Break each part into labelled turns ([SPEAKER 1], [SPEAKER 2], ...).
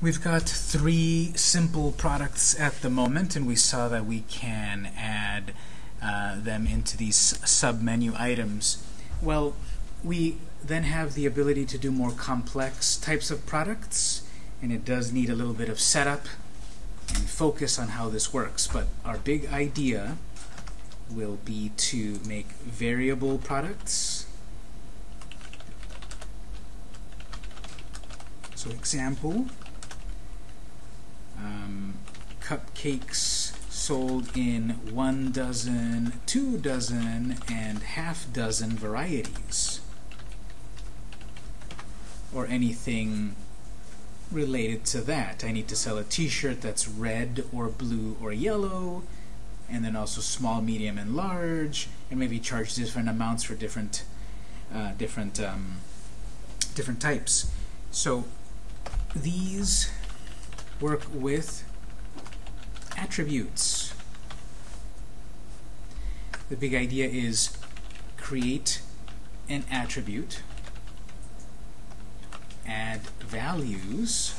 [SPEAKER 1] We've got three simple products at the moment, and we saw that we can add uh, them into these sub-menu items. Well, we then have the ability to do more complex types of products, and it does need a little bit of setup and focus on how this works. But our big idea will be to make variable products. So example, um, cupcakes sold in one dozen, two dozen, and half dozen varieties. Or anything related to that. I need to sell a t-shirt that's red or blue or yellow, and then also small, medium, and large, and maybe charge different amounts for different uh, different um, different types. So these work with attributes. The big idea is create an attribute, add values,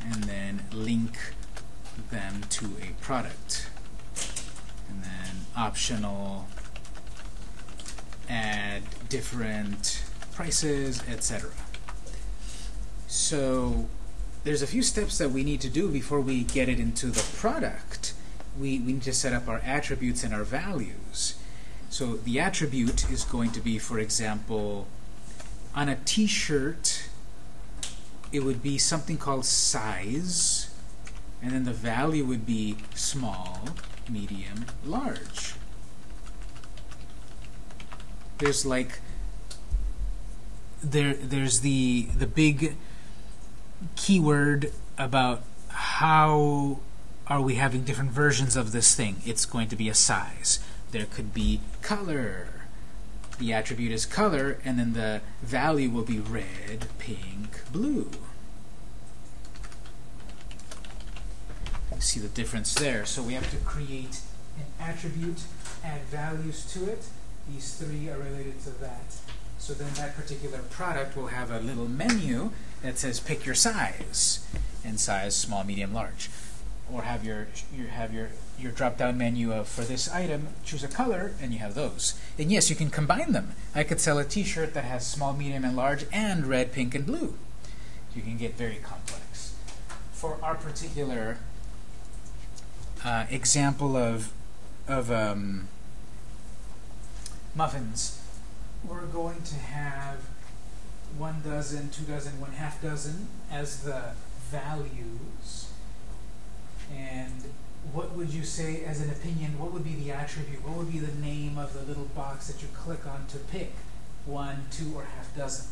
[SPEAKER 1] and then link them to a product. And then optional, add different prices, etc. So there's a few steps that we need to do before we get it into the product. We, we need to set up our attributes and our values. So the attribute is going to be, for example, on a t-shirt, it would be something called size, and then the value would be small, medium, large. There's like there there's the the big keyword about how are we having different versions of this thing. It's going to be a size. There could be color. The attribute is color, and then the value will be red, pink, blue. See the difference there. So we have to create an attribute, add values to it. These three are related to that. So then that particular product will have a little menu that says pick your size, and size small, medium, large. Or have your, your have your your drop-down menu of for this item, choose a color, and you have those. And yes, you can combine them. I could sell a t-shirt that has small, medium, and large, and red, pink, and blue. You can get very complex. For our particular uh, example of of um, muffins, we're going to have one dozen, two dozen, one half dozen as the values. And what would you say, as an opinion, what would be the attribute? What would be the name of the little box that you click on to pick one, two, or half dozen?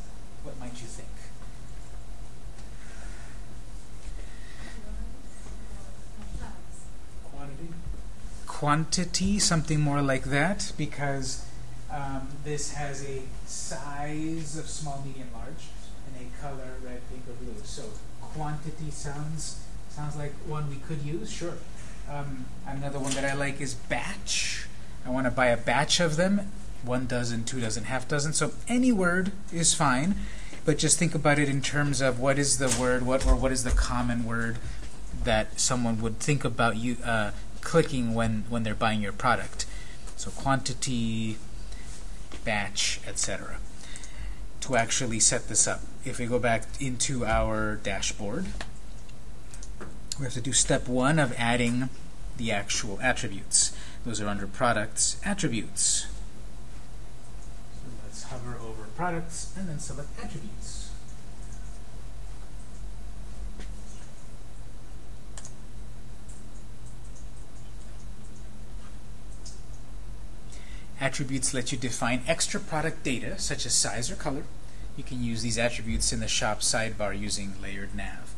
[SPEAKER 1] What might you think? Quantity? Quantity, something more like that, because um, this has a size of small, medium, large, and a color, red, pink, or blue. So quantity sounds sounds like one we could use, sure. Um, another one that I like is batch. I want to buy a batch of them, one dozen, two dozen, half dozen. So any word is fine, but just think about it in terms of what is the word, what or what is the common word that someone would think about you uh, clicking when when they're buying your product. So quantity, batch, etc. To actually set this up, if we go back into our dashboard, we have to do step one of adding the actual attributes. Those are under products, attributes. So let's hover over products and then select attributes. Attributes let you define extra product data, such as size or color. You can use these attributes in the shop sidebar using layered nav.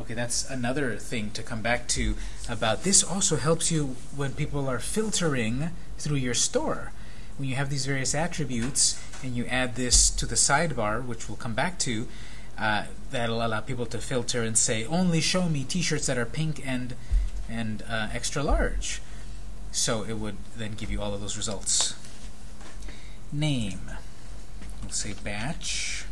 [SPEAKER 1] Okay, that's another thing to come back to about this also helps you when people are filtering through your store. When you have these various attributes and you add this to the sidebar, which we'll come back to, uh, that'll allow people to filter and say, only show me t-shirts that are pink and, and uh, extra large. So it would then give you all of those results name. Let's say batch.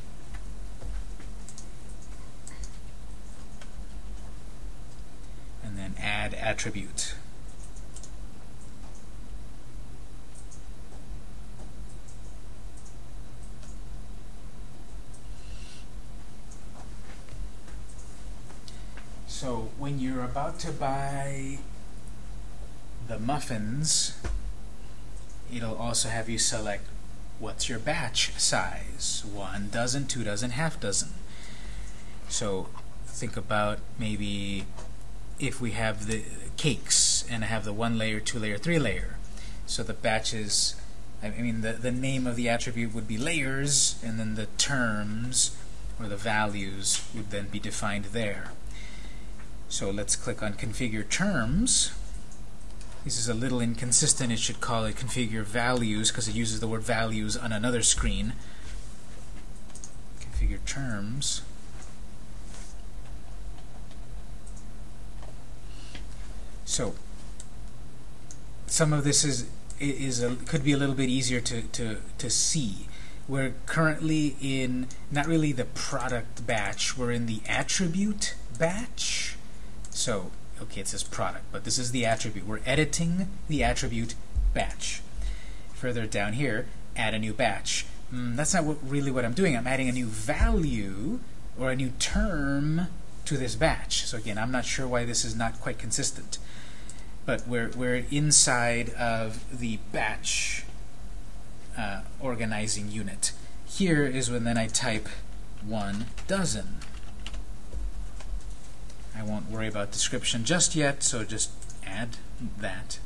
[SPEAKER 1] And then add attribute. So when you're about to buy the muffins, it'll also have you select what's your batch size. One dozen, two dozen, half dozen. So think about maybe if we have the cakes and I have the one layer, two layer, three layer. So the batches, I mean the, the name of the attribute would be layers and then the terms or the values would then be defined there. So let's click on configure terms. This is a little inconsistent. It should call it configure values because it uses the word values on another screen. Configure terms. So some of this is is a, could be a little bit easier to, to, to see. We're currently in not really the product batch, we're in the attribute batch. So, okay, it says product, but this is the attribute. We're editing the attribute batch. Further down here, add a new batch. Mm, that's not what, really what I'm doing. I'm adding a new value or a new term to this batch. So again, I'm not sure why this is not quite consistent. But we're, we're inside of the batch uh, organizing unit. Here is when then I type one dozen. I won't worry about description just yet, so just add that.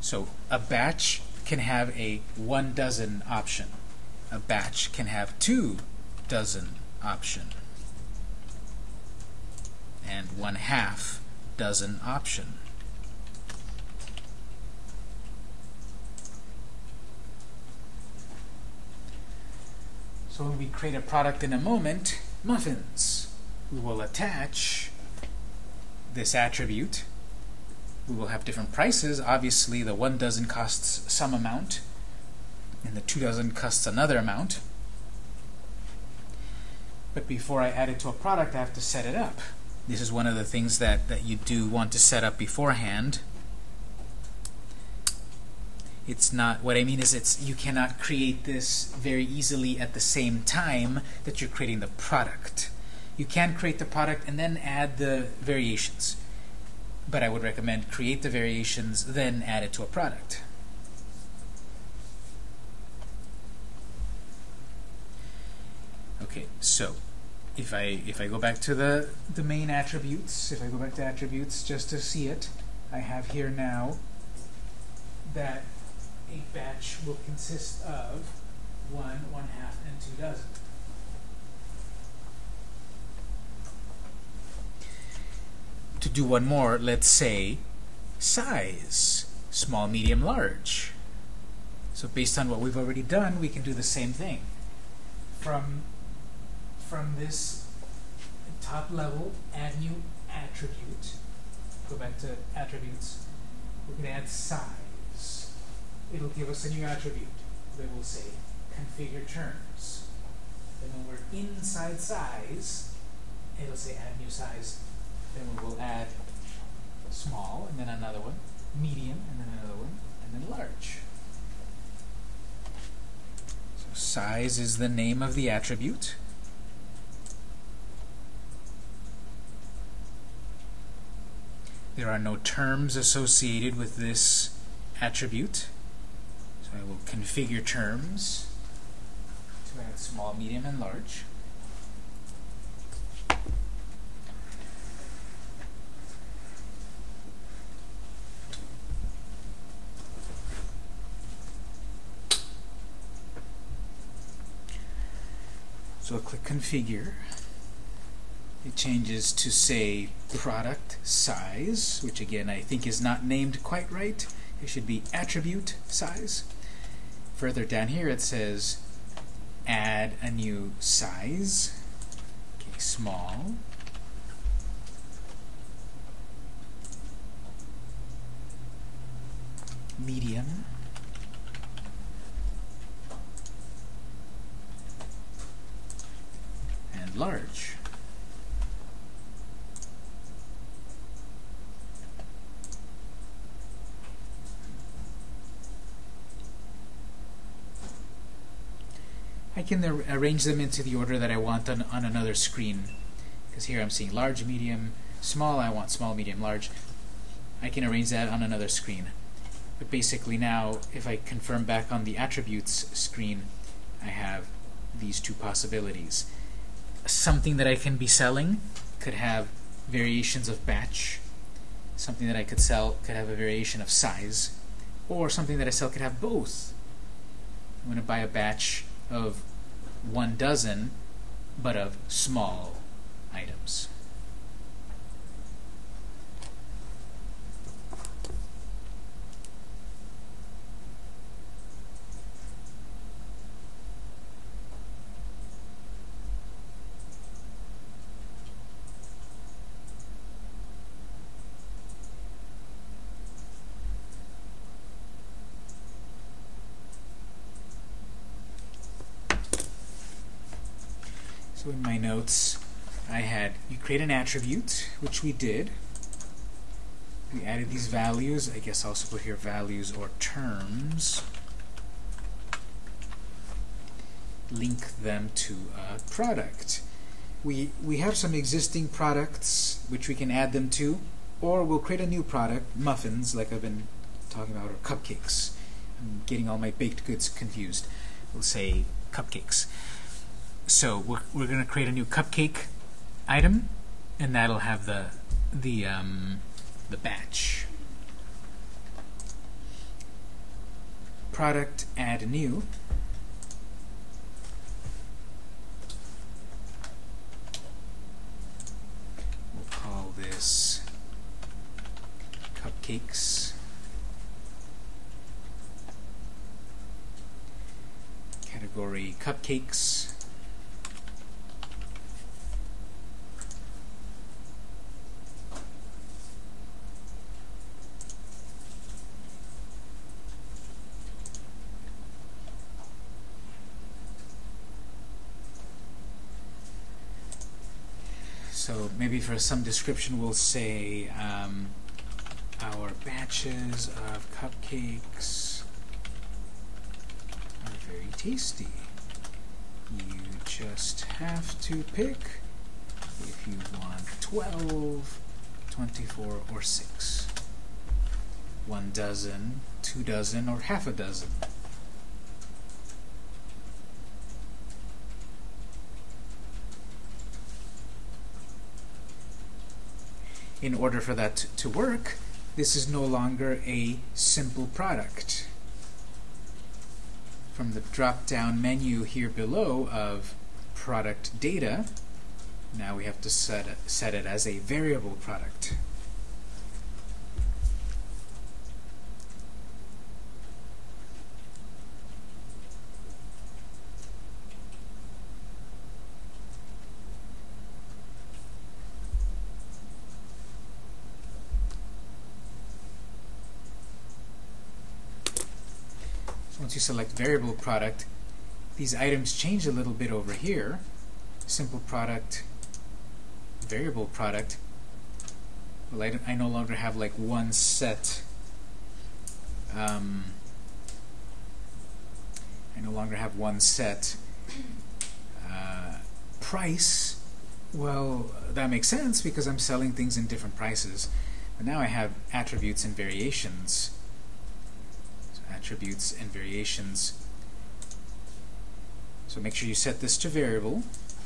[SPEAKER 1] So a batch can have a one dozen option. A batch can have two dozen option. And one half dozen option. So when we create a product in a moment, muffins we will attach this attribute. We will have different prices. Obviously, the one dozen costs some amount, and the two dozen costs another amount. But before I add it to a product, I have to set it up. This is one of the things that, that you do want to set up beforehand. It's not, what I mean is it's you cannot create this very easily at the same time that you're creating the product you can create the product and then add the variations. But I would recommend create the variations, then add it to a product. Okay, so if I if I go back to the the main attributes, if I go back to attributes just to see it, I have here now that a batch will consist of one, one half, and two dozen. To do one more, let's say size, small, medium, large. So based on what we've already done, we can do the same thing. From, from this top level, add new attribute. Go back to attributes. We can add size. It'll give us a new attribute that will say configure terms. Then when we're inside size, it'll say add new size then we will add small, and then another one, medium, and then another one, and then large. So size is the name of the attribute. There are no terms associated with this attribute. So I will configure terms to add small, medium, and large. So I'll click Configure. It changes to say product size, which again I think is not named quite right. It should be attribute size. Further down here it says add a new size. Okay, small. Medium. large. I can ar arrange them into the order that I want on, on another screen. Because here I'm seeing large, medium, small. I want small, medium, large. I can arrange that on another screen. But basically now, if I confirm back on the attributes screen, I have these two possibilities. Something that I can be selling could have variations of batch. Something that I could sell could have a variation of size. Or something that I sell could have both. I'm going to buy a batch of one dozen, but of small items. So in my notes, I had you create an attribute, which we did. We added these values. I guess I'll also put here values or terms. Link them to a product. We, we have some existing products which we can add them to, or we'll create a new product, muffins, like I've been talking about, or cupcakes. I'm getting all my baked goods confused. We'll say cupcakes. So we're, we're going to create a new cupcake item, and that'll have the the um, the batch. Product add new. We'll call this cupcakes. Category cupcakes. So maybe for some description we'll say um, our batches of cupcakes are very tasty. You just have to pick if you want 12, 24, or 6. One dozen, two dozen, or half a dozen. In order for that to work, this is no longer a simple product. From the drop-down menu here below of product data, now we have to set it, set it as a variable product. Select variable product, these items change a little bit over here. Simple product, variable product. Well, I, I no longer have like one set. Um, I no longer have one set uh, price. Well, that makes sense because I'm selling things in different prices. But now I have attributes and variations attributes and variations. So make sure you set this to variable,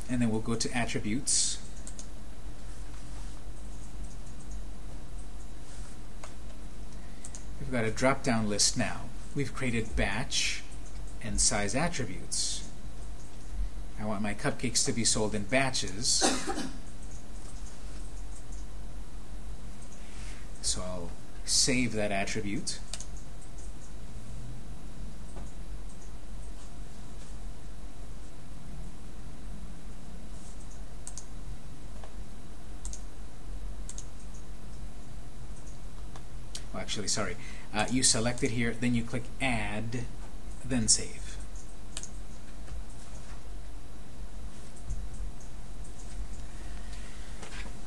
[SPEAKER 1] and then we'll go to attributes. We've got a drop-down list now. We've created batch and size attributes. I want my cupcakes to be sold in batches. so I'll save that attribute. Actually, sorry. Uh, you select it here, then you click Add, then Save.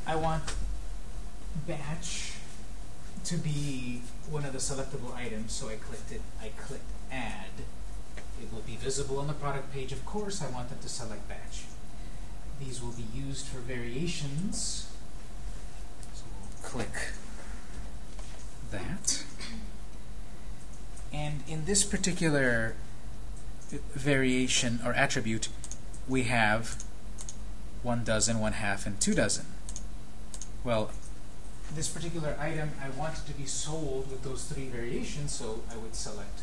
[SPEAKER 1] I want batch to be one of the selectable items, so I clicked it. I clicked Add. It will be visible on the product page. Of course, I want them to select batch. These will be used for variations. So we'll click that. And in this particular variation or attribute, we have one dozen, one half, and two dozen. Well, this particular item, I want it to be sold with those three variations, so I would select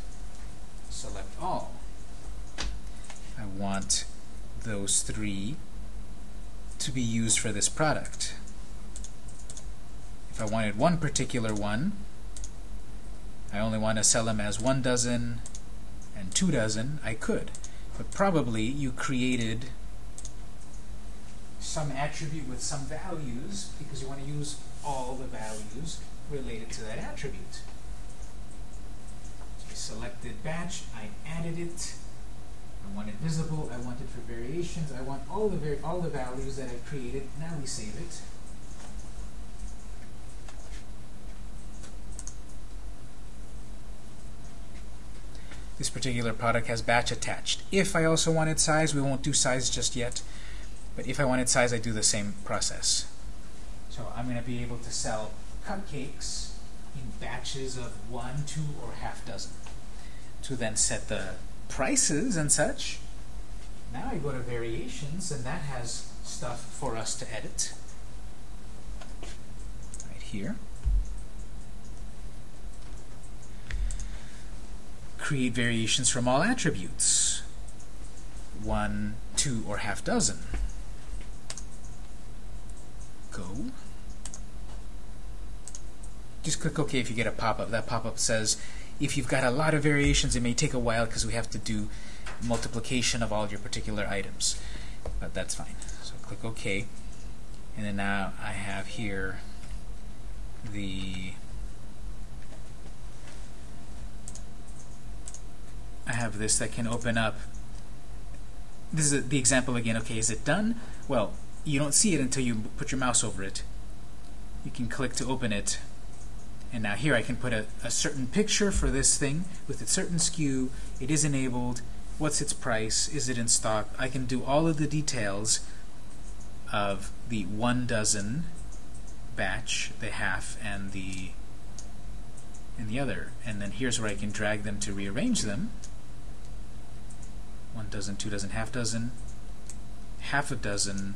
[SPEAKER 1] select all. I want those three to be used for this product. If I wanted one particular one, I only want to sell them as one dozen and two dozen, I could. But probably you created some attribute with some values because you want to use all the values related to that attribute. So I selected batch, I added it, I want it visible, I want it for variations, I want all the all the values that I've created. Now we save it. This particular product has batch attached. If I also wanted size, we won't do size just yet, but if I wanted size, I do the same process. So I'm going to be able to sell cupcakes in batches of one, two, or half dozen. To then set the prices and such. Now I go to variations, and that has stuff for us to edit. Right here. Create variations from all attributes. One, two, or half dozen. Go. Just click OK if you get a pop-up. That pop-up says if you've got a lot of variations, it may take a while because we have to do multiplication of all your particular items. But that's fine. So click OK. And then now I have here the I have this that can open up. This is the example again. Okay, is it done? Well, you don't see it until you put your mouse over it. You can click to open it. And now here I can put a, a certain picture for this thing with a certain SKU. It is enabled. What's its price? Is it in stock? I can do all of the details of the one dozen batch, the half, and the and the other. And then here's where I can drag them to rearrange them one dozen, two dozen, half dozen, half a dozen,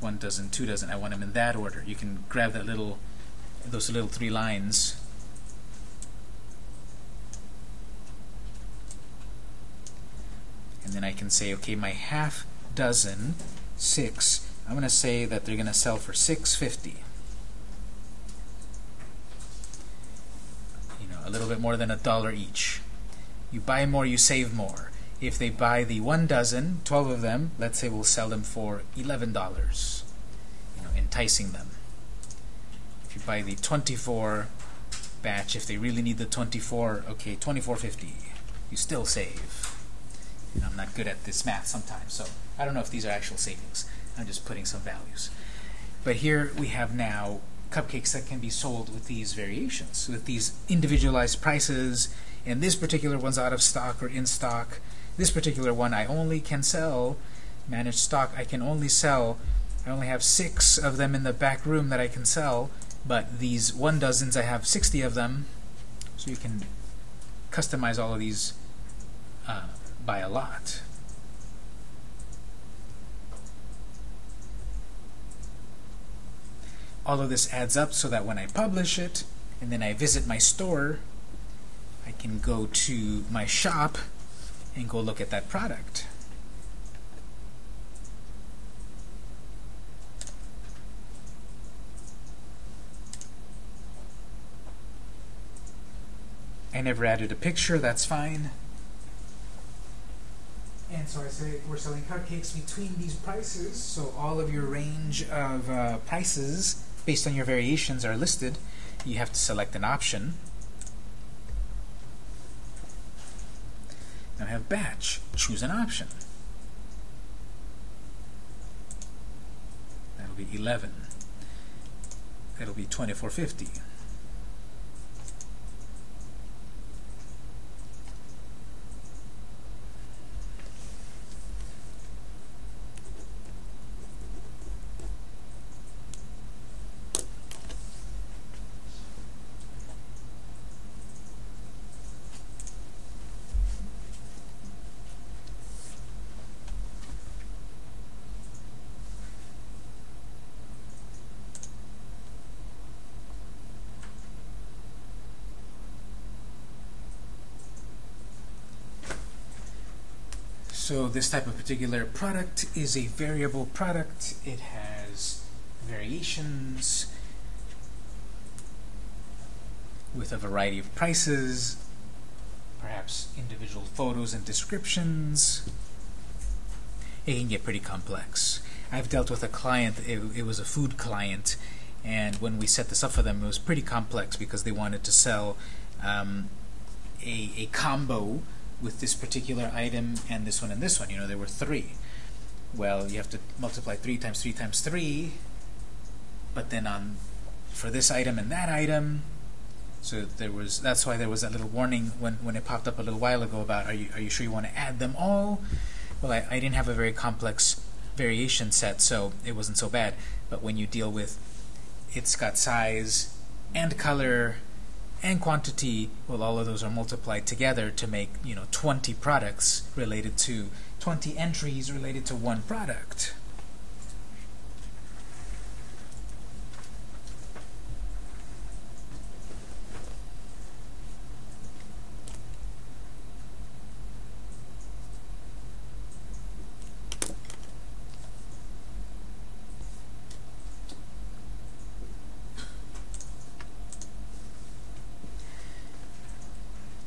[SPEAKER 1] one dozen, two dozen. I want them in that order. You can grab that little, those little three lines. And then I can say, okay, my half dozen, six, I'm going to say that they're going to sell for 650. You know, a little bit more than a dollar each. You buy more, you save more. If they buy the one dozen, 12 of them, let's say we'll sell them for $11, you know, enticing them. If you buy the 24 batch, if they really need the 24, okay, 24.50, you still save. And I'm not good at this math sometimes, so I don't know if these are actual savings. I'm just putting some values. But here we have now cupcakes that can be sold with these variations, with these individualized prices, and this particular one's out of stock or in stock, this particular one I only can sell managed stock I can only sell. I only have six of them in the back room that I can sell but these one dozens I have 60 of them. So you can customize all of these uh, by a lot. All of this adds up so that when I publish it and then I visit my store I can go to my shop and go look at that product. I never added a picture, that's fine. And so I say we're selling cupcakes between these prices, so all of your range of uh, prices based on your variations are listed. You have to select an option. Now I have batch. Choose an option. That'll be 11. That'll be 2450. So this type of particular product is a variable product. It has variations with a variety of prices, perhaps individual photos and descriptions. It can get pretty complex. I've dealt with a client, it, it was a food client, and when we set this up for them, it was pretty complex because they wanted to sell um, a, a combo with this particular item and this one and this one. You know, there were three. Well, you have to multiply 3 times 3 times 3, but then on for this item and that item, so there was that's why there was that little warning when, when it popped up a little while ago about are you, are you sure you want to add them all? Well, I, I didn't have a very complex variation set, so it wasn't so bad. But when you deal with it's got size and color and quantity, well, all of those are multiplied together to make, you know, 20 products related to, 20 entries related to one product.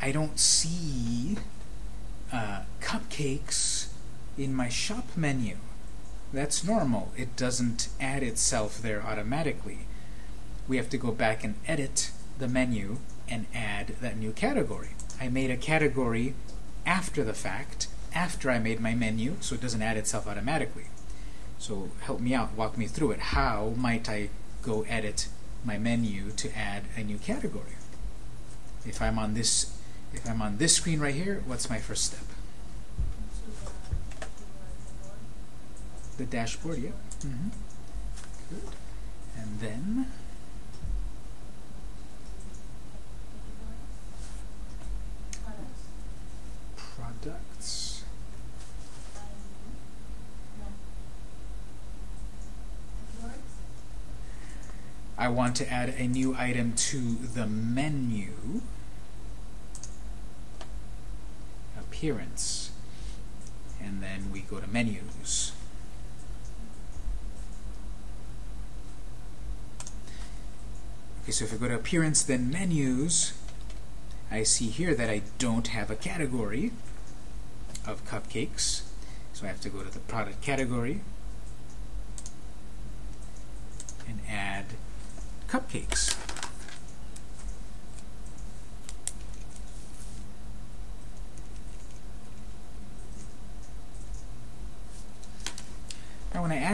[SPEAKER 1] I don't see uh, cupcakes in my shop menu. That's normal. It doesn't add itself there automatically. We have to go back and edit the menu and add that new category. I made a category after the fact, after I made my menu, so it doesn't add itself automatically. So help me out, walk me through it. How might I go edit my menu to add a new category? If I'm on this if I'm on this screen right here, what's my first step? The dashboard, yeah. Mm -hmm. Good. And then products. I want to add a new item to the menu. Appearance. And then we go to menus. Okay, so if I go to appearance, then menus, I see here that I don't have a category of cupcakes. So I have to go to the product category and add cupcakes.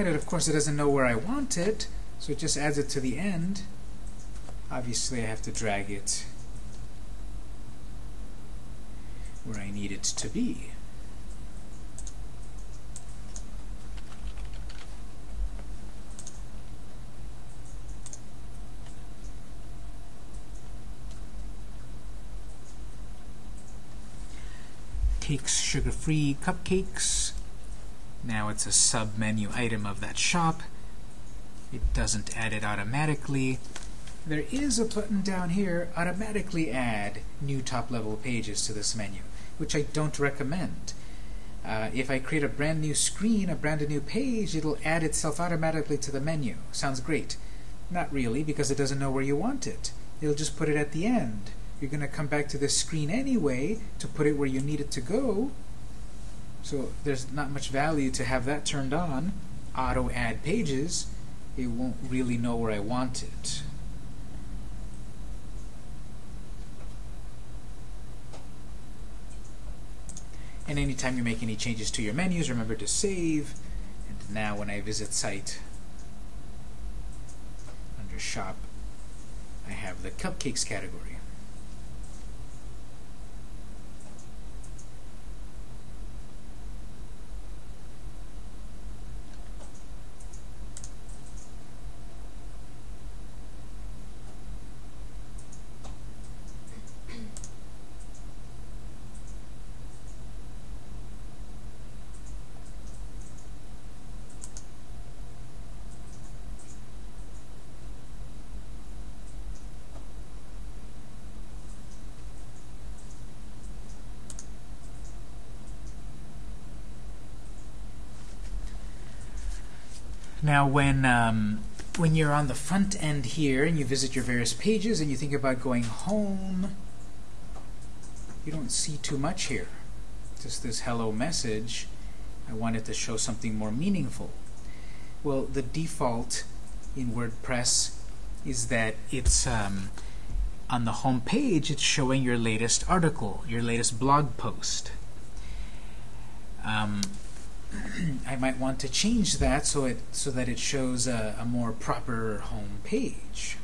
[SPEAKER 1] It, of course, it doesn't know where I want it, so it just adds it to the end. Obviously, I have to drag it where I need it to be. Cakes, sugar-free cupcakes. Now it's a sub-menu item of that shop. It doesn't add it automatically. There is a button down here, automatically add new top-level pages to this menu, which I don't recommend. Uh, if I create a brand new screen, a brand new page, it'll add itself automatically to the menu. Sounds great. Not really, because it doesn't know where you want it. It'll just put it at the end. You're going to come back to this screen anyway to put it where you need it to go, so there's not much value to have that turned on. Auto add pages, it won't really know where I want it. And anytime you make any changes to your menus, remember to save. And now when I visit site, under shop, I have the cupcakes category. Now, when um, when you're on the front end here and you visit your various pages and you think about going home, you don't see too much here. Just this hello message. I wanted to show something more meaningful. Well, the default in WordPress is that it's um, on the home page, it's showing your latest article, your latest blog post. Um, I might want to change that so it so that it shows a, a more proper home page.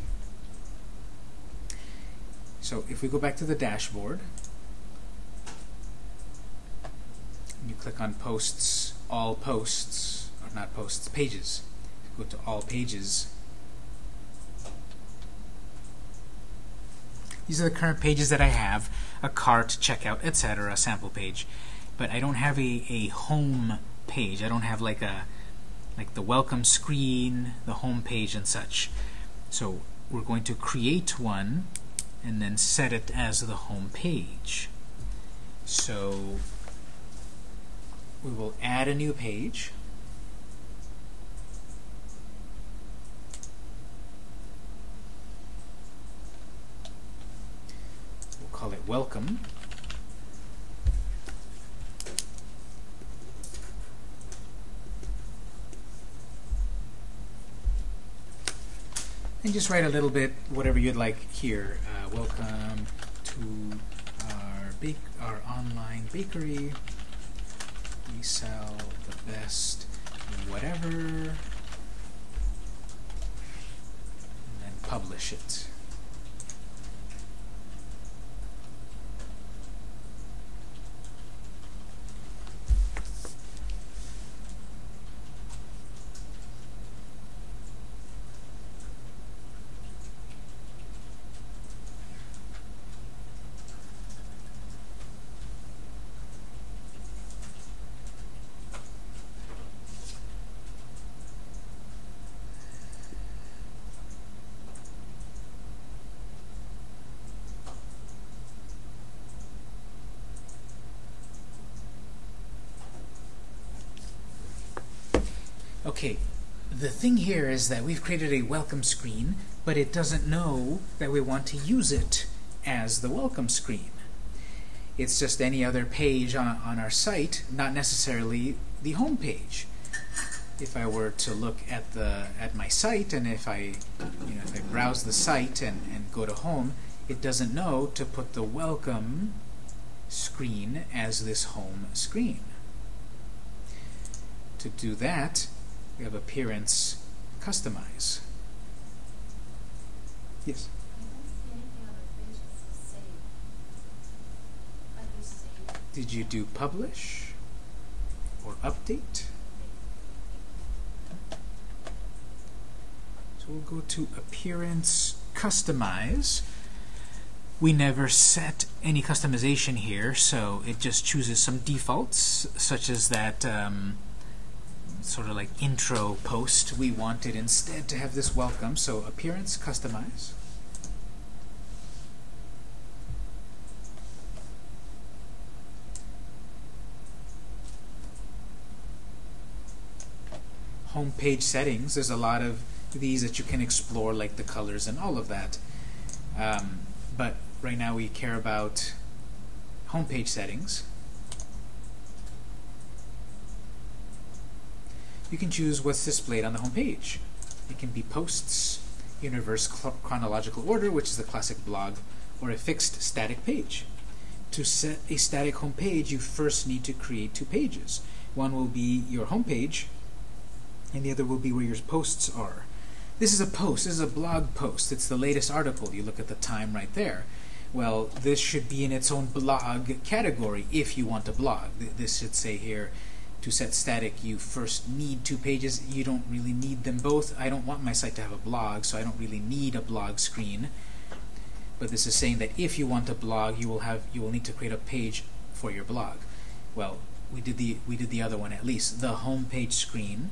[SPEAKER 1] So if we go back to the dashboard, you click on posts, all posts, or not posts, pages. Go to all pages. These are the current pages that I have, a cart, checkout, etc., a sample page. But I don't have a, a home page. I don't have like a like the welcome screen, the home page and such. So we're going to create one and then set it as the home page. So we will add a new page. We'll call it welcome. And just write a little bit whatever you'd like here. Uh, welcome to our bake our online bakery. We sell the best whatever, and then publish it. Okay, the thing here is that we've created a welcome screen, but it doesn't know that we want to use it as the welcome screen. It's just any other page on, on our site, not necessarily the home page. If I were to look at the at my site and if I you know if I browse the site and, and go to home, it doesn't know to put the welcome screen as this home screen. To do that, we have appearance customize. Yes? Did you do publish or update? So we'll go to appearance customize. We never set any customization here, so it just chooses some defaults, such as that um, sort of like intro post, we wanted instead to have this welcome. So appearance, customize. Home page settings, there's a lot of these that you can explore, like the colors and all of that. Um, but right now we care about home page settings. You can choose what's displayed on the home page. It can be posts, in reverse chronological order, which is the classic blog, or a fixed static page. To set a static home page, you first need to create two pages. One will be your home page, and the other will be where your posts are. This is a post. This is a blog post. It's the latest article. You look at the time right there. Well, this should be in its own blog category if you want to blog. This should say here, to set static, you first need two pages. You don't really need them both. I don't want my site to have a blog, so I don't really need a blog screen. But this is saying that if you want a blog, you will have you will need to create a page for your blog. Well, we did the we did the other one at least, the home page screen.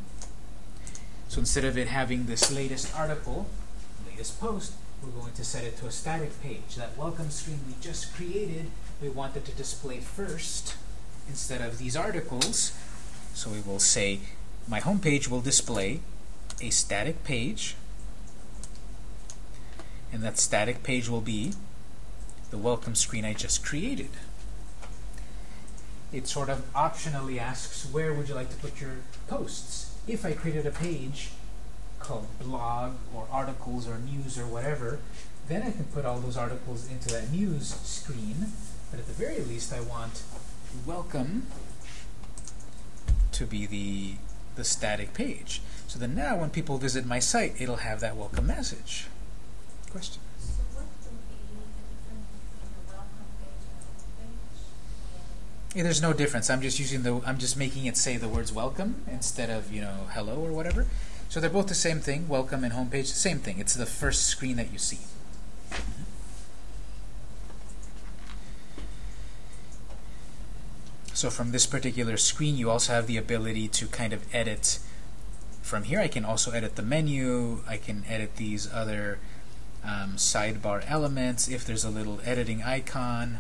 [SPEAKER 1] So instead of it having this latest article, latest post, we're going to set it to a static page. That welcome screen we just created, we want it to display first instead of these articles. So we will say my home page will display a static page, and that static page will be the welcome screen I just created. It sort of optionally asks, where would you like to put your posts? If I created a page called blog or articles or news or whatever, then I can put all those articles into that news screen. But at the very least, I want welcome to be the, the static page. So then now when people visit my site, it'll have that welcome message. Question? Yeah, there's no difference. I'm just using the I'm just making it say the words welcome instead of, you know, hello or whatever. So they're both the same thing, welcome and homepage, same thing. It's the first screen that you see. So from this particular screen, you also have the ability to kind of edit. From here, I can also edit the menu. I can edit these other um, sidebar elements if there's a little editing icon.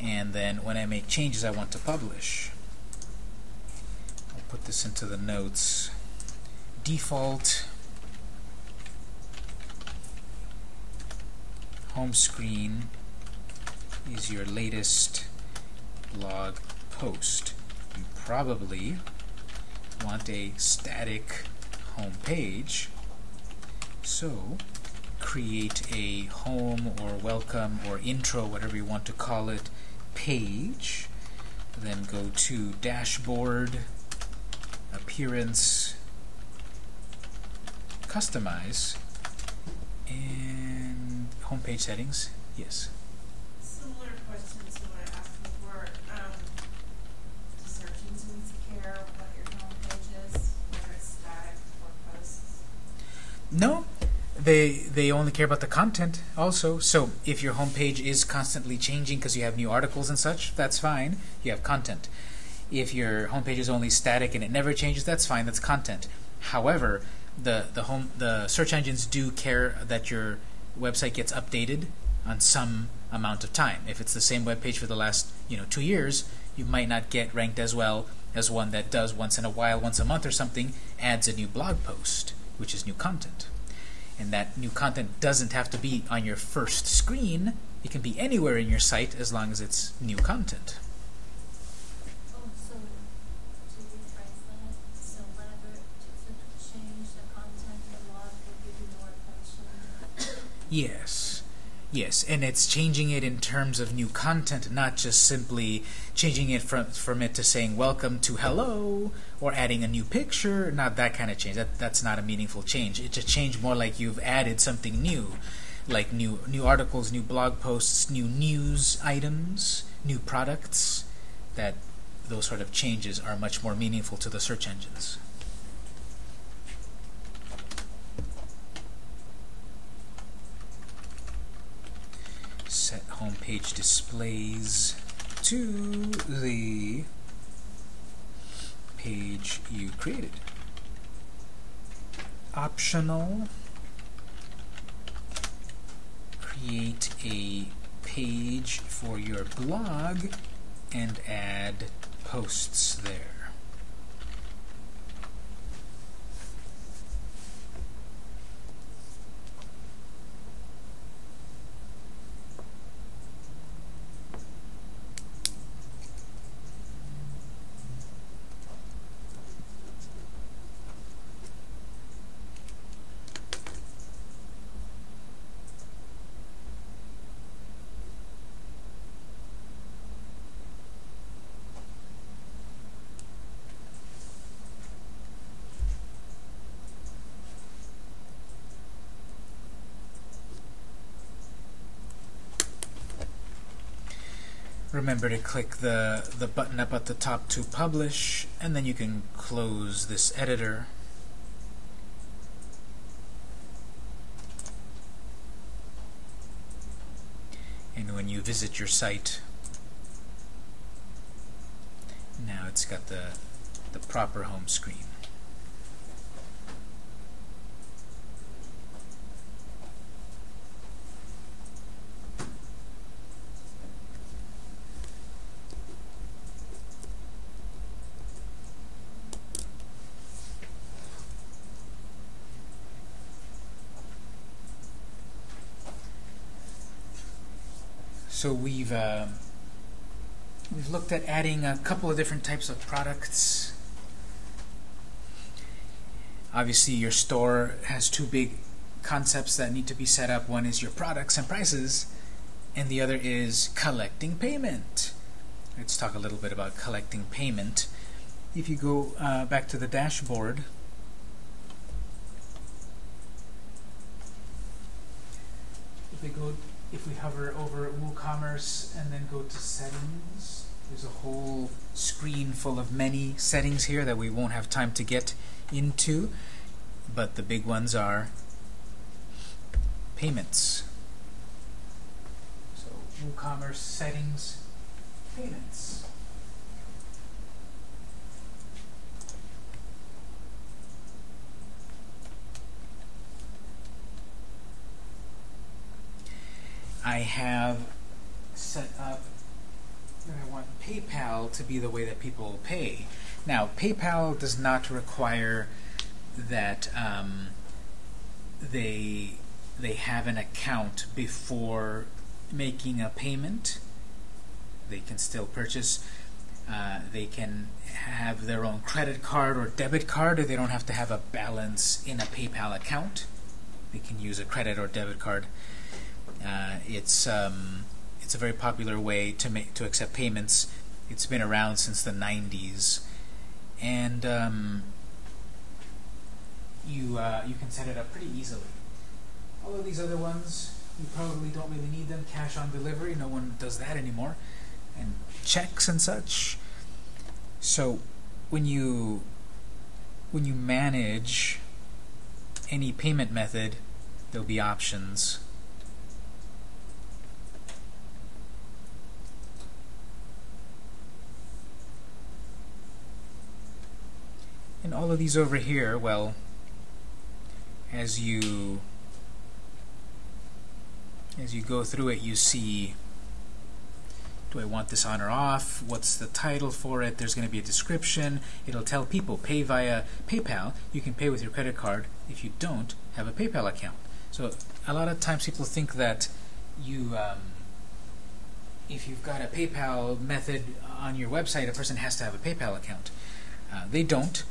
[SPEAKER 1] And then when I make changes I want to publish, I'll put this into the notes. Default home screen is your latest blog post. You probably want a static home page. So create a home or welcome or intro, whatever you want to call it, page. Then go to dashboard, appearance, customize, and homepage settings. Yes. They they only care about the content also. So if your homepage is constantly changing because you have new articles and such, that's fine. You have content. If your homepage is only static and it never changes, that's fine. That's content. However, the the home the search engines do care that your website gets updated on some amount of time. If it's the same web page for the last you know two years, you might not get ranked as well as one that does once in a while, once a month or something, adds a new blog post which is new content. And that new content doesn't have to be on your first screen. It can be anywhere in your site as long as it's new content. Yes. Yes, and it's changing it in terms of new content, not just simply changing it from from it to saying welcome to hello or adding a new picture. Not that kind of change. That that's not a meaningful change. It's a change more like you've added something new, like new new articles, new blog posts, new news items, new products. That those sort of changes are much more meaningful to the search engines. set home page displays to the page you created. Optional, create a page for your blog and add posts there. Remember to click the, the button up at the top to publish, and then you can close this editor. And when you visit your site, now it's got the, the proper home screen. So we've uh, we've looked at adding a couple of different types of products. Obviously, your store has two big concepts that need to be set up. One is your products and prices, and the other is collecting payment. Let's talk a little bit about collecting payment. If you go uh, back to the dashboard, if we go, if we hover over WooCommerce and then go to settings, there's a whole screen full of many settings here that we won't have time to get into, but the big ones are payments. So WooCommerce settings, payments. I have set up that I want PayPal to be the way that people pay. Now, PayPal does not require that um, they they have an account before making a payment. They can still purchase. Uh, they can have their own credit card or debit card, or they don't have to have a balance in a PayPal account. They can use a credit or debit card. Uh, it's um, it's a very popular way to make to accept payments. It's been around since the 90s, and um, you uh, you can set it up pretty easily. All of these other ones, you probably don't really need them. Cash on delivery, no one does that anymore, and checks and such. So when you when you manage any payment method, there'll be options And all of these over here, well, as you as you go through it, you see do I want this on or off? What's the title for it? There's going to be a description. It'll tell people pay via PayPal. You can pay with your credit card if you don't have a PayPal account. So a lot of times people think that you um, if you've got a PayPal method on your website, a person has to have a PayPal account. Uh, they don't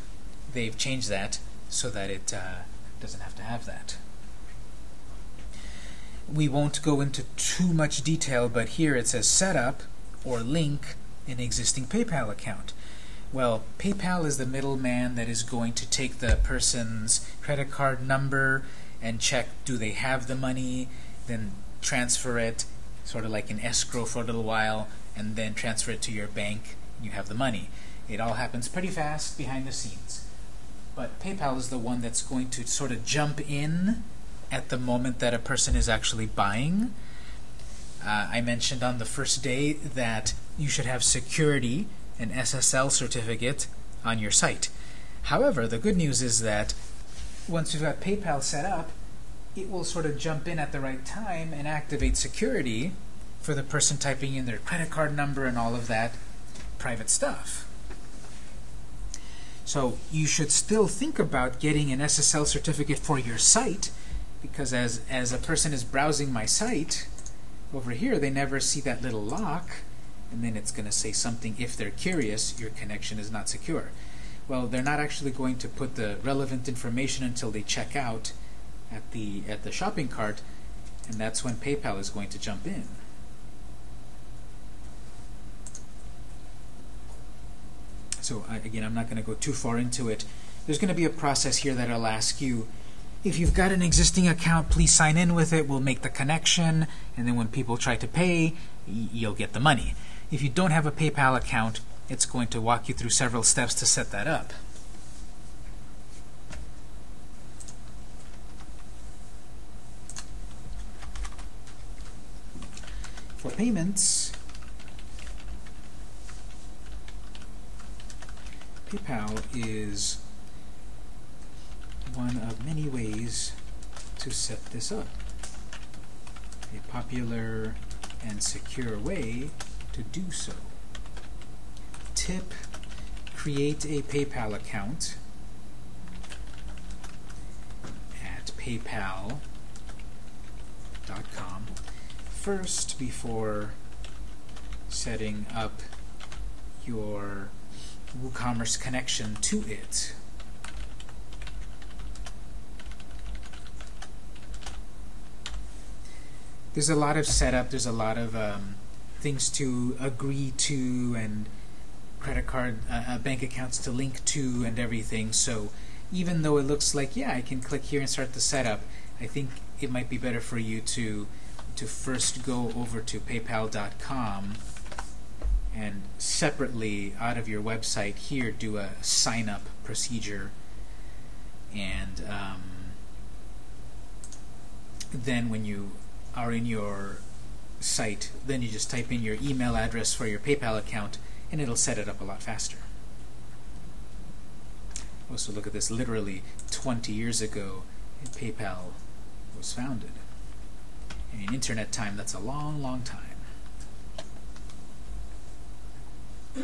[SPEAKER 1] they've changed that so that it uh, doesn't have to have that. We won't go into too much detail, but here it says setup or link an existing PayPal account. Well, PayPal is the middleman that is going to take the person's credit card number and check do they have the money, then transfer it, sort of like an escrow for a little while, and then transfer it to your bank, you have the money. It all happens pretty fast behind the scenes. But PayPal is the one that's going to sort of jump in at the moment that a person is actually buying. Uh, I mentioned on the first day that you should have security, an SSL certificate, on your site. However, the good news is that once you've got PayPal set up, it will sort of jump in at the right time and activate security for the person typing in their credit card number and all of that private stuff. So you should still think about getting an SSL certificate for your site because as, as a person is browsing my site, over here they never see that little lock and then it's going to say something if they're curious, your connection is not secure. Well, they're not actually going to put the relevant information until they check out at the, at the shopping cart and that's when PayPal is going to jump in. So again, I'm not going to go too far into it. There's going to be a process here that I'll ask you, if you've got an existing account, please sign in with it. We'll make the connection, and then when people try to pay, you'll get the money. If you don't have a PayPal account, it's going to walk you through several steps to set that up. For payments, PayPal is one of many ways to set this up. A popular and secure way to do so. Tip, create a PayPal account at paypal.com. first before setting up your WooCommerce connection to it. There's a lot of setup, there's a lot of um, things to agree to and credit card, uh, uh, bank accounts to link to and everything. So even though it looks like, yeah, I can click here and start the setup, I think it might be better for you to to first go over to paypal.com and separately out of your website here do a sign up procedure and um, then when you are in your site then you just type in your email address for your PayPal account and it'll set it up a lot faster. Also look at this, literally 20 years ago PayPal was founded. In internet time, that's a long, long time.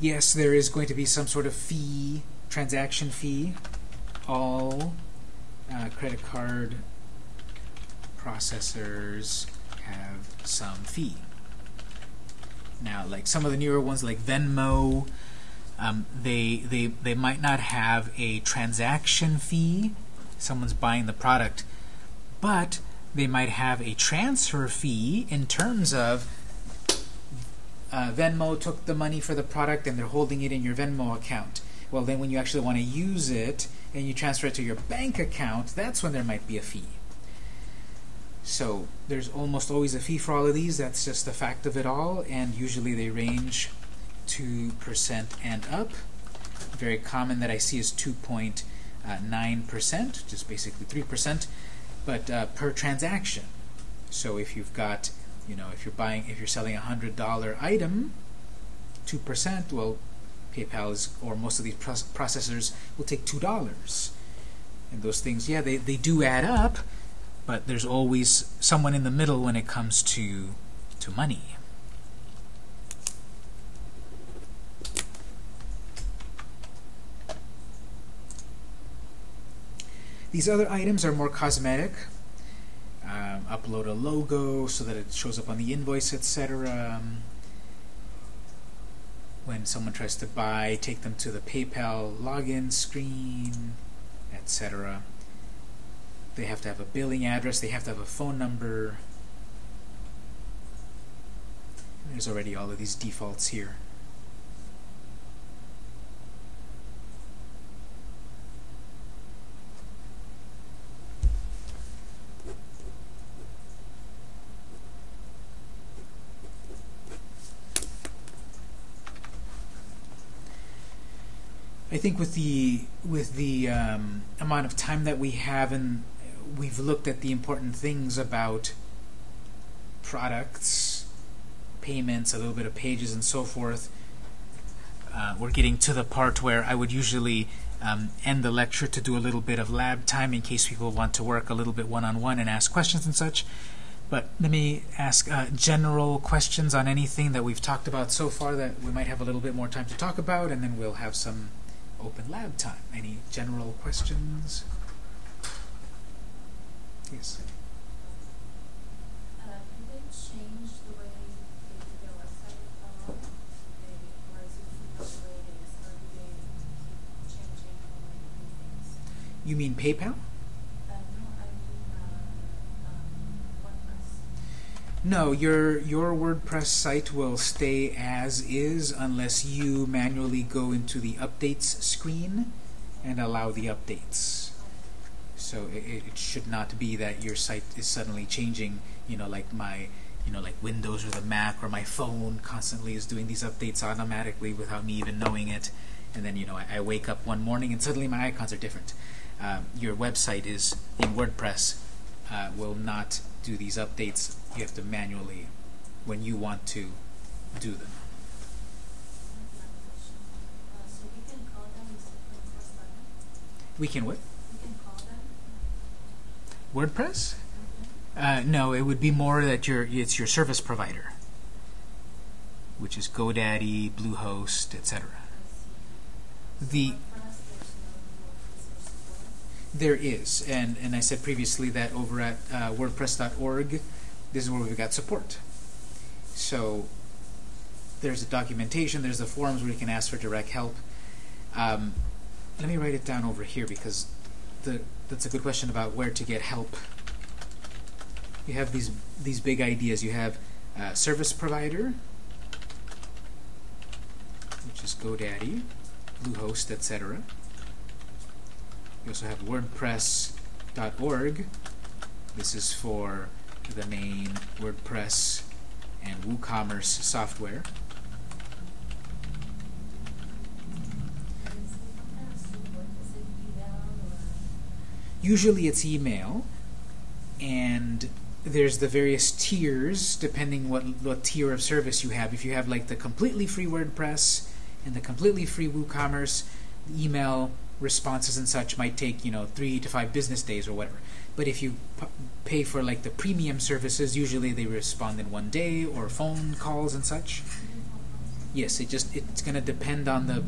[SPEAKER 1] yes, there is going to be some sort of fee, transaction fee. All uh, credit card processors have some fee. Now, like some of the newer ones, like Venmo, um, they they they might not have a transaction fee. Someone's buying the product, but they might have a transfer fee in terms of uh, Venmo took the money for the product and they're holding it in your Venmo account. Well, then when you actually want to use it and you transfer it to your bank account, that's when there might be a fee. So there's almost always a fee for all of these. That's just the fact of it all. And usually they range 2% and up. Very common that I see is 2.9%, which is basically 3%, but uh, per transaction. So if you've got, you know, if you're buying, if you're selling a $100 item, 2%, well, PayPal is, or most of these processors will take $2. And those things, yeah, they, they do add up, but there's always someone in the middle when it comes to to money. These other items are more cosmetic. Um, upload a logo so that it shows up on the invoice, etc. When someone tries to buy, take them to the PayPal login screen, etc. They have to have a billing address. They have to have a phone number. There's already all of these defaults here. I think with the with the um, amount of time that we have and we've looked at the important things about products, payments, a little bit of pages, and so forth. Uh, we're getting to the part where I would usually um, end the lecture to do a little bit of lab time in case people want to work a little bit one-on-one -on -one and ask questions and such. But let me ask uh, general questions on anything that we've talked about so far that we might have a little bit more time to talk about, and then we'll have some open lab time. Any general questions? Yes.
[SPEAKER 2] Uh, they change the way they do their website at all? They, or is it the way it is, or do they keep changing and things?
[SPEAKER 1] You mean PayPal?
[SPEAKER 2] Uh, no, I mean, uh, um, WordPress.
[SPEAKER 1] No, your your WordPress site will stay as is unless you manually go into the updates screen and allow the updates. So it, it should not be that your site is suddenly changing, you know, like my, you know, like Windows or the Mac or my phone constantly is doing these updates automatically without me even knowing it. And then, you know, I, I wake up one morning and suddenly my icons are different. Um, your website is in WordPress uh, will not do these updates. You have to manually, when you want to, do them.
[SPEAKER 2] We can call them Mr. Princess Button?
[SPEAKER 1] We can what?
[SPEAKER 2] We can call them?
[SPEAKER 1] WordPress? Uh, no, it would be more that your it's your service provider, which is GoDaddy, Bluehost, etc. The
[SPEAKER 2] there's no, no user support?
[SPEAKER 1] There is, and, and I said previously that over at uh, WordPress.org, this is where we've got support. So there's a documentation, there's the forums where you can ask for direct help. Um, let me write it down over here because the, that's a good question about where to get help. You have these these big ideas. You have uh, service provider, which is GoDaddy, Bluehost, etc. You also have WordPress.org. This is for the main WordPress and WooCommerce software. Usually it's email, and there's the various tiers depending what what tier of service you have. If you have like the completely free WordPress and the completely free WooCommerce, email responses and such might take you know three to five business days or whatever. But if you pay for like the premium services, usually they respond in one day or phone calls and such. Yes, it just it's going to depend on the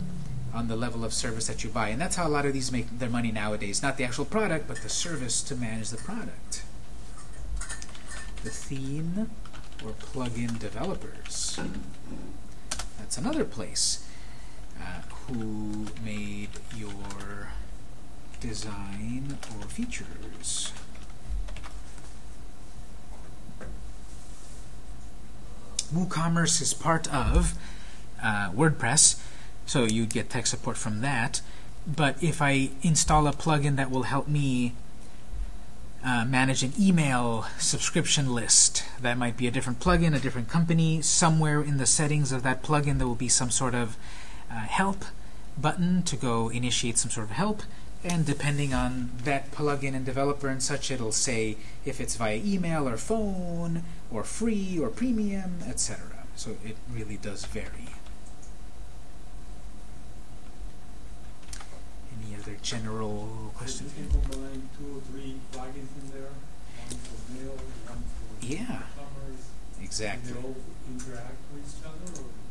[SPEAKER 1] on the level of service that you buy, and that's how a lot of these make their money nowadays. Not the actual product, but the service to manage the product. The theme or plugin developers. That's another place. Uh, who made your design or features? WooCommerce is part of uh, WordPress, so you'd get tech support from that. But if I install a plugin that will help me uh, manage an email subscription list, that might be a different plugin, a different company. Somewhere in the settings of that plugin, there will be some sort of uh, help button to go initiate some sort of help. And depending on that plugin and developer and such, it'll say if it's via email or phone or free or premium, etc. So it really does vary. Any other general questions?
[SPEAKER 3] two or three plugins in there, one for mail, one for
[SPEAKER 1] Yeah, exactly.
[SPEAKER 3] And they all interact with each other, or?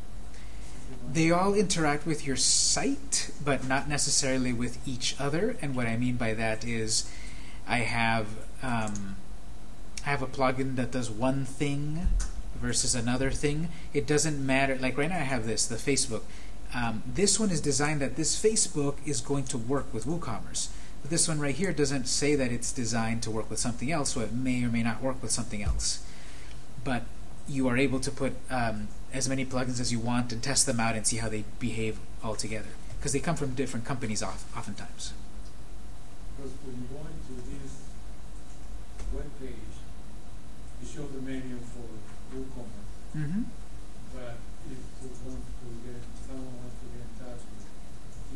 [SPEAKER 1] They all interact with your site, but not necessarily with each other. And what I mean by that is, I have um, I have a plugin that does one thing versus another thing. It doesn't matter. Like right now, I have this the Facebook. Um, this one is designed that this Facebook is going to work with WooCommerce. But this one right here doesn't say that it's designed to work with something else, so it may or may not work with something else. But you are able to put um, as many plugins as you want and test them out and see how they behave all together. Because they come from different companies oft- oftentimes.
[SPEAKER 3] Because when you go into this web page, you show the menu for WooCommerce,
[SPEAKER 1] Mm-hmm.
[SPEAKER 3] but if you want to get, someone wants to get in touch with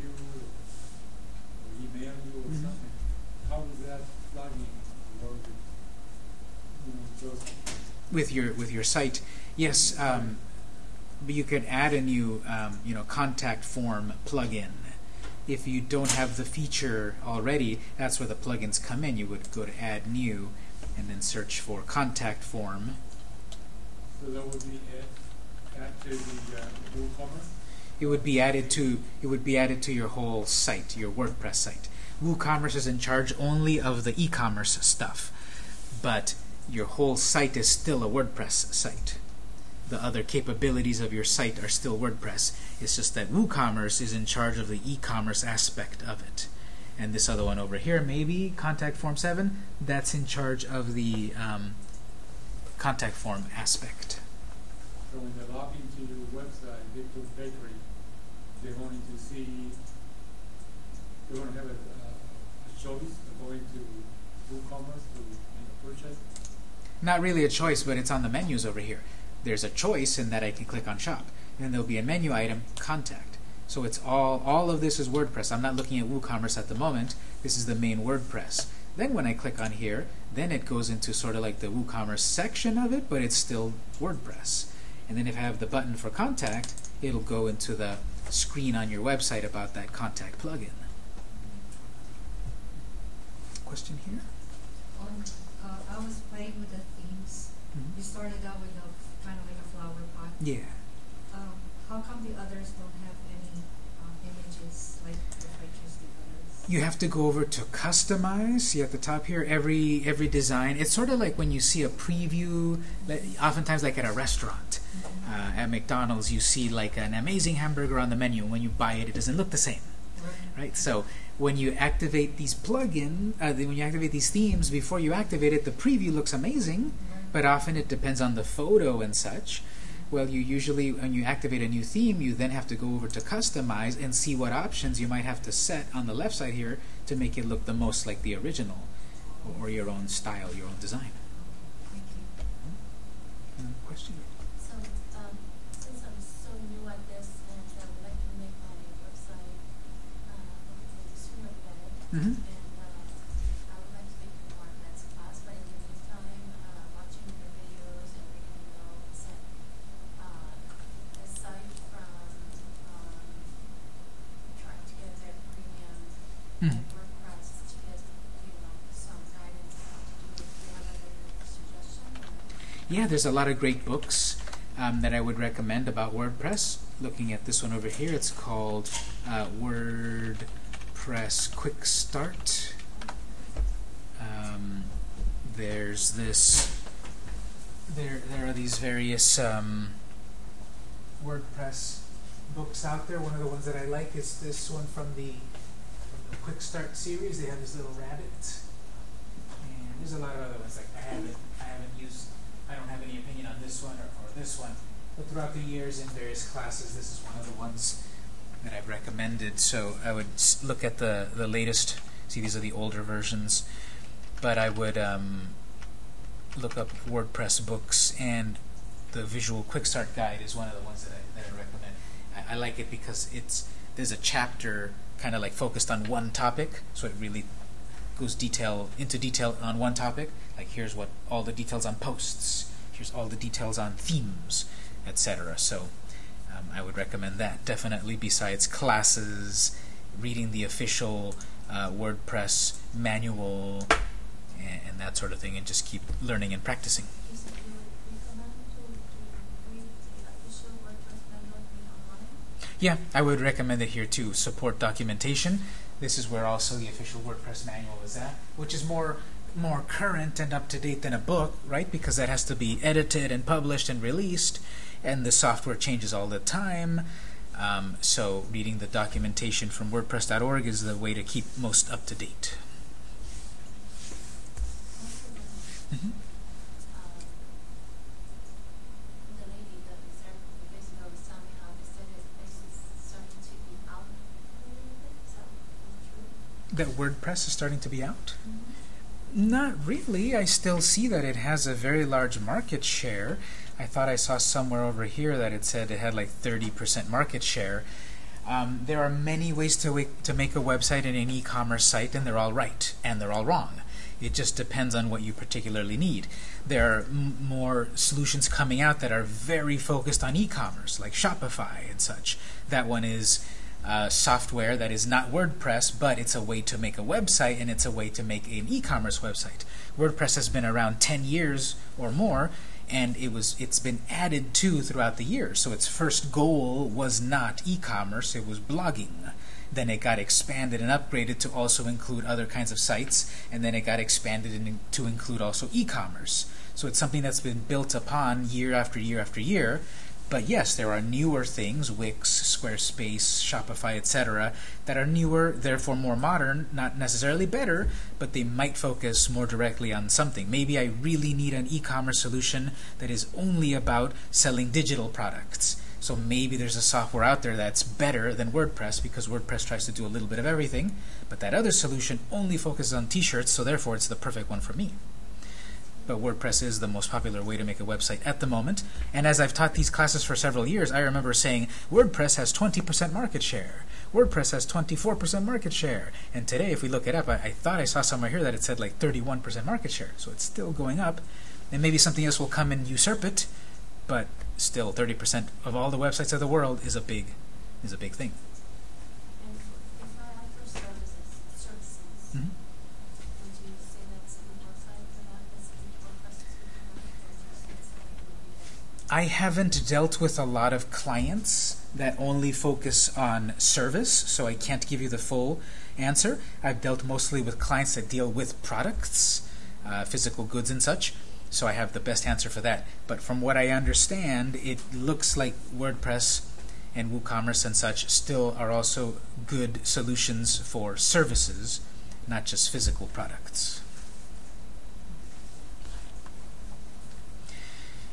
[SPEAKER 3] you, or email you or
[SPEAKER 1] Mhm.
[SPEAKER 3] something, how does that plugin work with, you know, just
[SPEAKER 1] With your with your site, yes, um, you could add a new um, you know contact form plugin. If you don't have the feature already, that's where the plugins come in. You would go to Add New, and then search for Contact Form.
[SPEAKER 3] So that would be add, add to the uh, WooCommerce?
[SPEAKER 1] It would be added to it would be added to your whole site, your WordPress site. WooCommerce is in charge only of the e-commerce stuff, but your whole site is still a WordPress site. The other capabilities of your site are still WordPress. It's just that WooCommerce is in charge of the e-commerce aspect of it. And this other one over here, maybe Contact Form 7, that's in charge of the um, contact form aspect.
[SPEAKER 3] So when they log into your website, Victor's Bakery, they're going to see, they're going to have a, a, a choice of going to WooCommerce to make a purchase.
[SPEAKER 1] Not really a choice, but it's on the menus over here. There's a choice in that I can click on shop. And then there'll be a menu item, contact. So it's all all of this is WordPress. I'm not looking at WooCommerce at the moment. This is the main WordPress. Then when I click on here, then it goes into sort of like the WooCommerce section of it, but it's still WordPress. And then if I have the button for contact, it'll go into the screen on your website about that contact plugin. Question here?
[SPEAKER 4] On, uh, I was playing with the themes. You started out with a kind of like a flower pot.
[SPEAKER 1] Yeah.
[SPEAKER 4] Um, how come the others don't have any um, images, like if I choose the others?
[SPEAKER 1] You have to go over to customize. See at the top here, every every design. It's sort of like when you see a preview. like, Oftentimes, like at a restaurant,
[SPEAKER 4] Mhm.
[SPEAKER 1] uh, at McDonald's, you see like an amazing hamburger on the menu. When you buy it, it doesn't look the same,
[SPEAKER 4] Right.
[SPEAKER 1] right? So when you activate these plugin, uh, when you activate these themes, before you activate it, the preview looks amazing.
[SPEAKER 4] Right.
[SPEAKER 1] But often it depends on the photo and such. Well, you usually, when you activate a new theme, you then have to go over to customize and see what options you might have to set on the left side here to make it look the most like the original or, or your own style, your own design.
[SPEAKER 4] Thank you.
[SPEAKER 1] Uh, question?
[SPEAKER 2] So, um, since I'm so new at this and I would like to make my website, uh, hopefully sooner better.
[SPEAKER 1] Mhm.
[SPEAKER 2] And, uh, I would like to take the more advanced class, but in the meantime, uh, watching your videos and reading notes and, uh, aside from, um, trying to get their premium
[SPEAKER 1] Mhm.
[SPEAKER 2] like WordPress to get, you know, some guidance on how to do it, do you have other suggestion or?
[SPEAKER 1] Yeah, there's a lot of great books um, that I would recommend about WordPress. Looking at this one over here, it's called uh, WordPress Quick Start. Um, there's this. There, there are these various um, WordPress books out there. One of the ones that I like is this one from the, the Quick Start series. They have this little rabbit, and there's a lot of other ones. Like I haven't, I haven't used I don't have any opinion on this one or, or this one, but throughout the years in various classes, this is one of the ones that I've recommended. So I would look at the, the latest, see these are the older versions, but I would um, look up WordPress books and the Visual Quick Start Guide is one of the ones that I, that I recommend. I, I like it because it's there's a chapter kind of like focused on one topic, so it really goes detail into detail on one topic. Like here's what all the details on posts. Here's all the details on themes, etc. So um, I would recommend that definitely. Besides classes, reading the official uh, WordPress manual, and, and that sort of thing, and just keep learning and practicing.
[SPEAKER 2] You said you would recommend to, to read the official WordPress manual in online?
[SPEAKER 1] Yeah, I would recommend it here too. Support documentation. This is where also the official WordPress manual is at, which is more more current and up to date than a book, right? Because that has to be edited and published and released, and the software changes all the time. Um, so reading the documentation from WordPress.org is the way to keep most up to date.
[SPEAKER 2] Also,
[SPEAKER 1] hmm
[SPEAKER 2] um, the lady that was there a couple of days ago was telling me how they said this place is starting to be out a little bit, so is it true?
[SPEAKER 1] That WordPress is starting to be out. Not really. I still see that it has a very large market share. I thought I saw somewhere over here that it said it had like 30% market share. Um, there are many ways to, to make a website and an e-commerce site, and they're all right and they're all wrong. It just depends on what you particularly need. There are more solutions coming out that are very focused on e-commerce, like Shopify and such. That one is uh, software that is not WordPress, but it's a way to make a website and it's a way to make an e-commerce website. WordPress has been around 10 years or more, and it was it's been added to throughout the years. So its first goal was not e-commerce; it was blogging. Then it got expanded and upgraded to also include other kinds of sites, and then it got expanded in, to include also e-commerce. So it's something that's been built upon year after year after year. But yes, there are newer things, Wix, Squarespace, Shopify, etc., that are newer, therefore more modern, not necessarily better, but they might focus more directly on something. Maybe I really need an e-commerce solution that is only about selling digital products. So maybe there's a software out there that's better than WordPress because WordPress tries to do a little bit of everything, but that other solution only focuses on t-shirts, so therefore it's the perfect one for me but WordPress is the most popular way to make a website at the moment. And as I've taught these classes for several years, I remember saying WordPress has 20% market share. WordPress has 24% market share. And today, if we look it up, I, I thought I saw somewhere here that it said like 31% market share. So it's still going up. And maybe something else will come and usurp it, but still 30% of all the websites of the world is a big is a big thing.
[SPEAKER 2] And if I offer services, services,
[SPEAKER 1] Mhm.
[SPEAKER 2] would you say that's a good website for that? That's a good WordPress is good for that? Or is there something that would be
[SPEAKER 1] I haven't dealt with a lot of clients that only focus on service, so I can't give you the full answer. I've dealt mostly with clients that deal with products, uh, physical goods and such, so I have the best answer for that. But from what I understand, it looks like WordPress and WooCommerce and such still are also good solutions for services, not just physical products.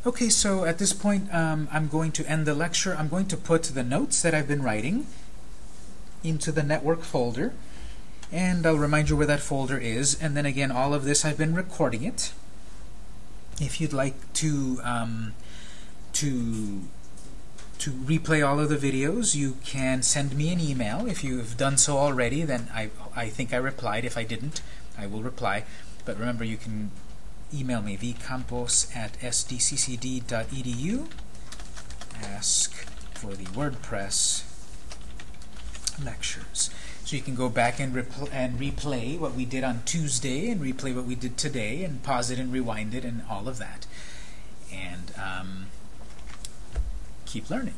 [SPEAKER 1] Okay, so at this point, um, I'm going to end the lecture. I'm going to put the notes that I've been writing into the network folder, and I'll remind you where that folder is. And then again, all of this, I've been recording it. If you'd like to um, to to replay all of the videos, you can send me an email. If you've done so already, then I, I think I replied. If I didn't, I will reply. But remember, you can email me, vcampos at sdccd.edu. Ask for the WordPress lectures. So you can go back and, and replay what we did on Tuesday and replay what we did today and pause it and rewind it and all of that. And um, keep learning.